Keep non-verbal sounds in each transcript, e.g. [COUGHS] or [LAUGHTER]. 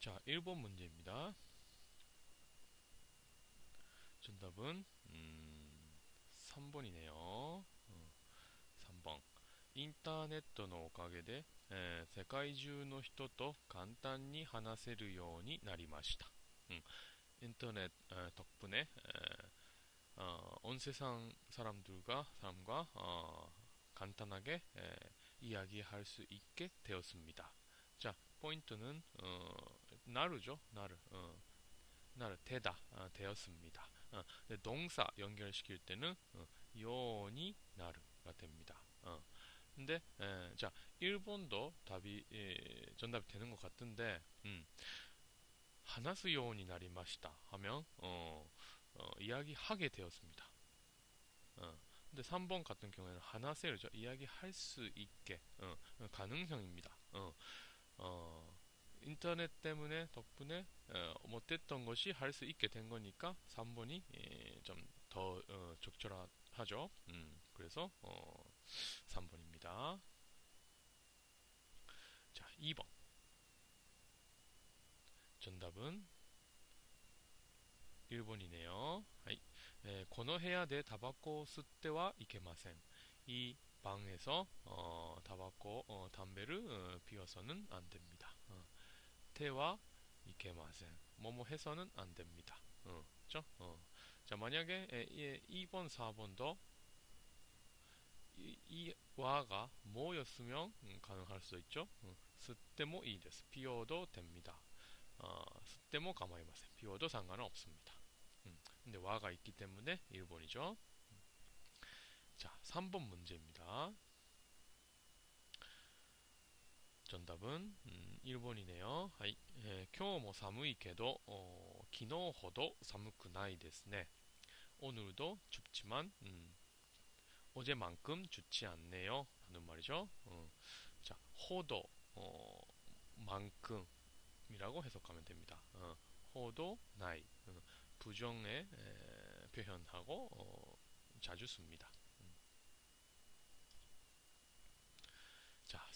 자, 1번 문제입니다. 정답은 음, 3번이네요. 어, 3번. インターネットのおかげで、えー世界中の人と簡単に話せるようになりました。 음, 인터넷 에, 덕분에 에, 어, 온 세상 사람들과 사람과 어, 간단하게 에, 이야기할 수 있게 되었습니다. 자, 포인트는 어, 나르죠, 나르. 어, 나르 되다 어, 되었습니다. 어, 동사 연결시킬 때는 어, 요니 나르가 됩니다. 어. 근데 에, 자 일본도 답이 예, 정답이 되는 것 같은데 음, 하나스 요원이 나리마시다 하면 어, 어, 이야기하게 되었습니다. 어, 근데 3번 같은 경우에는 하나세르죠. 이야기할 수 있게 어, 가능성입니다. 어, 어, 인터넷 때문에 덕분에 어, 못했던 것이 할 수 있게 된 거니까 3번이 예, 좀더 어, 적절하죠. 음, 그래서 어, 3번입니다. 자, 2번. 정답은 1번이네요. 하이. 에, この部屋でタバコを吸ってはいけません. 이 방에서 어, 타바코 어, 담배를 어, 피워서는 안 됩니다. 어, 태와 이케마센 뭐뭐 해서는 안 됩니다. 어, 그죠? 어. 자 만약에 에, 예, 2번 4번도 이, 이 와가 뭐였으면 음, 가능할 수 있죠. 음, 吸っても いいです. 피워도 됩니다. 어, 吸っても 가마이마센. 피워도 상관은 없습니다. 음, 근데 와가 있기 때문에 1번이죠. 자, 3번 문제입니다. 정답은 음, 1번이네요. はい、えー今日も寒いけど、어, 昨日ほど寒くないですね. 오늘도 춥지만 음, 어제만큼 좋지 않네요. 하는 말이죠. 어, 자, 호도 어, 만큼이라고 해석하면 됩니다. 어, 호도 나이 어, 부정의 에, 표현하고 어, 자주 씁니다.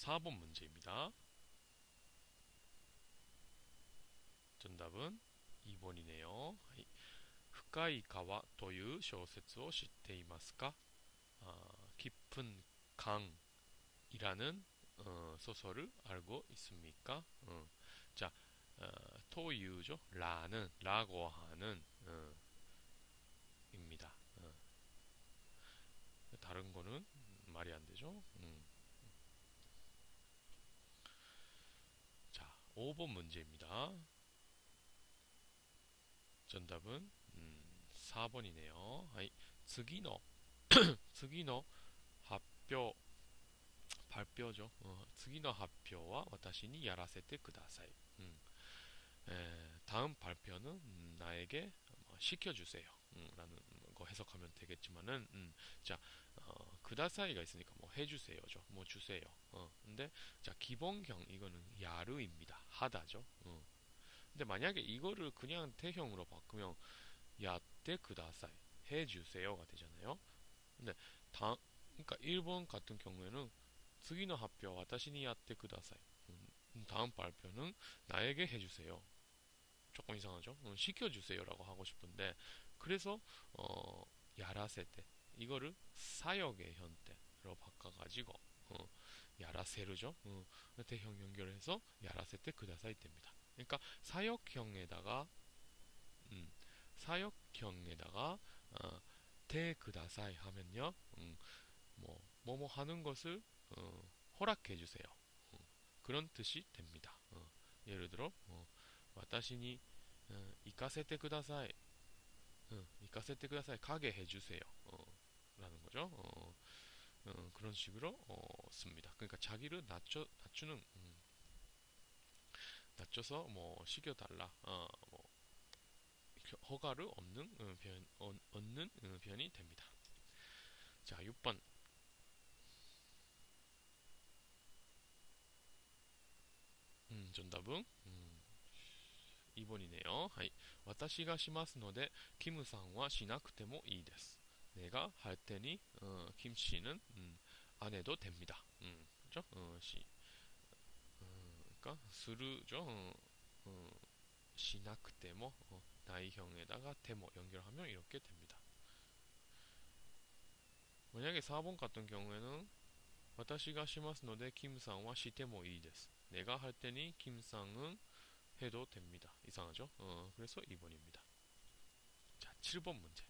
4번 문제입니다. 정답은 2번이네요. 深い川という小説を知っていますか 어, 깊은 강이라는 어, 소설을 알고 있습니까? 어, 자, 어, 토유죠. 라는 라고 하는 어, 입니다. 어. 다른 거는 말이 안 되죠. 5번 문제입니다. 정답은 음, 4번이네요. はい次の次の発表 발표죠. 어, 次の発表は私にやらせてください. 음. 에, 다음 발표는 음, 나에게 뭐 시켜주세요. 음, 라는 거 해석하면 되겠지만은 음, 자 어, 그다사이가 있으니까 뭐 해주세요죠. 뭐 주세요. 어. 근데 자 기본형 이거는 야르입니다. 하다죠. 어. 근데 만약에 이거를 그냥 태형으로 바꾸면 야떼 그다사이 해주세요가 되잖아요. 근데 다 그러니까 일본 같은 경우에는 스기노 합표 와타시니 야떼 그다사이 음, 음, 다음 발표는 나에게 해주세요. 조금 이상하죠? 음, 시켜주세요라고 하고 싶은데 그래서 어 야라세 때 이거를 사역의 현대로 바꿔가지고 어, 야라세르죠. 어, 대형 연결해서 야라세테 그다사이 됩니다. 그러니까 사역형에다가 음, 사역형에다가 어, 그다사이 하면요. 음, 뭐 뭐뭐 하는 것을 어, 허락해 주세요. 어, 그런 뜻이 됩니다. 어, 예를 들어 어, 와타시니 이카세테 그다사이 이카세테 그다사이 가게 해 주세요. 어, 거죠. 어, 어, 그런 식으로 어, 씁니다. 그러니까 자기를 낮춰 낮추는 음, 낮춰서 뭐 시켜달라. 어, 뭐 허가를 없는 어, 표현, 어, 얻는 어, 표현이 됩니다. 자, 6번. 음, 정답은 음, 2번이네요. はい. 私がしますので, 김さんはしなくてもいいです. 내가 할 테니 어, 김 씨는 음, 안 해도 됩니다. 음, 그죠? 어, 시, 어, 그러니까 스르죠. 어, 어, 시나크테모 어, 나이형에다가 테모 연결하면 이렇게 됩니다. 만약에 4번 같은 경우에는 私がしますので 김상와 시테모 이です. 내가 할 테니 김상은 해도 됩니다. 이상하죠? 어, 그래서 2번입니다. 자, 7번 문제.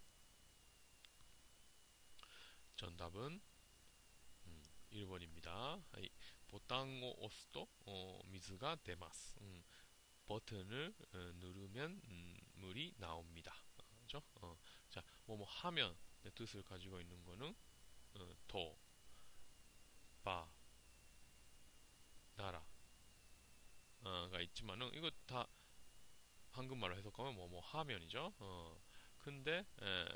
정답은 음, 1번입니다. 하이, 보탕을 押すと 어, 미즈가 出ます. 음, 버튼을 어, 누르면 음, 물이 나옵니다. 그죠? 어, 자, 뭐 뭐 하면 의 뜻을 가지고 있는 거는 어, 도, 바, 나라 가 있지만은 이거 다 한국말로 해석하면 뭐 뭐 하면이죠. 어, 근데 에,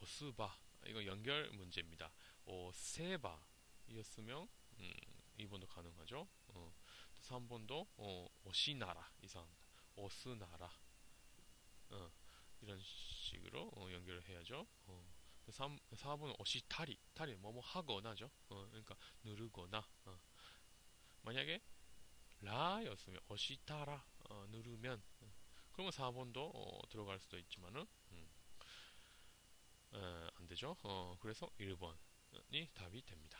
오스바 이거 연결 문제입니다. 오세바 이었으면 음, 2번도 가능하죠. 어, 3번도 어, 오시나라 이상합니다. 오스나라 어, 이런 식으로 어, 연결을 해야죠. 어, 3, 4번은 오시타리 타리 뭐뭐 하거나죠. 어, 그러니까 누르거나 어. 만약에 라였으면 오시타라 어, 누르면 어, 그러면 4번도 어, 들어갈 수도 있지만은 음, 에, 안 되죠. 어, 그래서 1번이 답이 됩니다.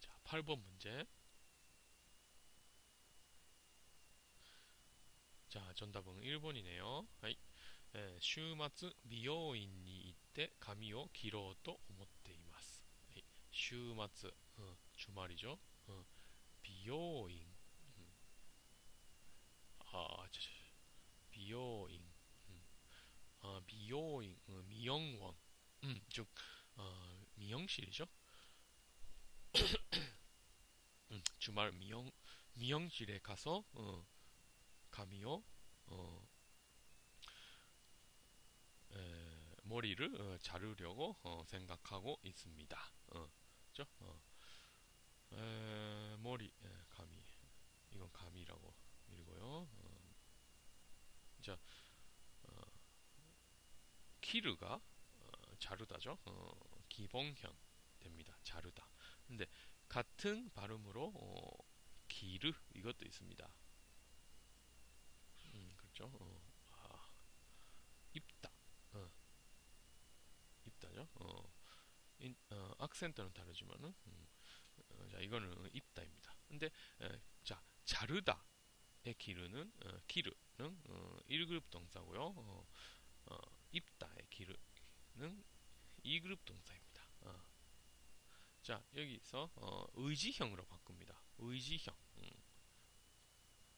자, 8번 문제. 자, 정답은 1번이네요. 하이. 週末美容院に行って髪を切ろうと思っています。はい、週末、 어, 주말이죠. 어, 비요인. 음. 아, 저, 저, 비요인. 비요인. 어, 미영원. 음, 즉, 어, 미용실이죠. [COUGHS] 음, 주말 미용, 미용실에 가서, 어, 가미요, 어, 에, 머리를 어, 자르려고 어, 생각하고 있습니다. 어? 어. 에, 머리, 에, 가미. 이건 가미라고 읽고요. 어. 자, 어, 키르가 어, 자르다죠. 어, 기본형 됩니다. 자르다. 근데 같은 발음으로 어, 기르 이것도 있습니다. 음, 그렇죠. 어, 아, 입다. 어, 입다죠. 어, 인, 어, 악센트는 다르지만은 음, 어, 자 이거는 입다입니다. 근데 에, 자 자르다의 기르는 어, 기르는 어, 1그룹 동사고요. 어, 어, 입다의 기르는 2그룹 동사입니다. 어. 자 여기서 어, 의지형으로 바꿉니다. 의지형. 음.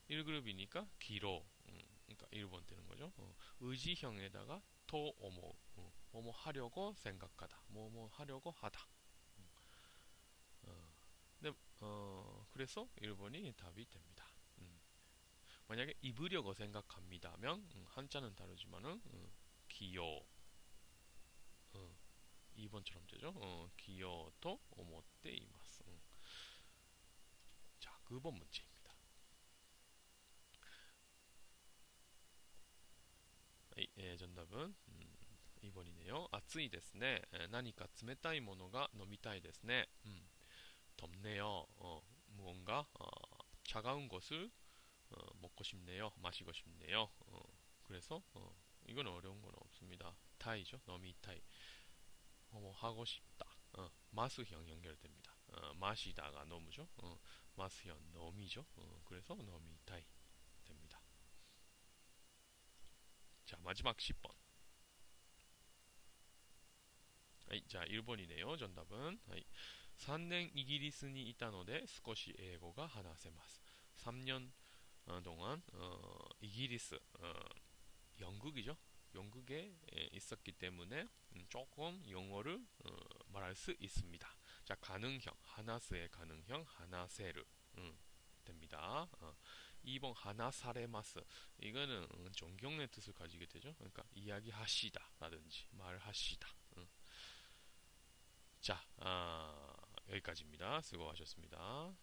1그룹이니까 기로. 음, 그러니까 1번 되는 거죠. 어, 의지형에다가 토 오모 어, 뭐뭐 하려고 생각하다. 뭐뭐 하려고 하다. 음. 어, 근데 어, 그래서 1번이 답이 됩니다. 음. 만약에 입으려고 생각합니다면 음, 한자는 다르지만은 음, 기요 2번처럼 되죠. 어, 기요토 오모테 이마스. 음. 자, 9번 문제입니다. 예, 정답은 음, 2번이네요. 暑いですね. 나니까 冷たいものが飲みたいですね. 음, 덥네요. 어, 무언가 어, 차가운 것을 어, 먹고 싶네요. 마시고 싶네요. 어, 그래서 어, 이건 어려운 건 없습니다. 타이죠. 너미타이. 어, 뭐 하고 싶다. 어, 마스형 연결됩니다. 어, 마시다가 너무죠. 어, 마스형 너미죠. 어, 그래서 너미타이 됩니다. 자 마지막 10번. 하이, 자 1번이네요. 정답은 하이, 3년 이기리스니 있다ので 少し 英語が 話せます. 3년 어, 동안 어, 이기리스 어, 영국이죠. 영국에 있었기 때문에 음, 조금 영어를 어, 말할 수 있습니다. 자, 가능형, 하나스의 가능형, 하나세르 음, 됩니다. 어, 2번 하나사레마스 이거는 음, 존경의 뜻을 가지게 되죠. 그러니까 이야기하시다 라든지 말하시다. 음. 자, 아, 여기까지입니다. 수고하셨습니다.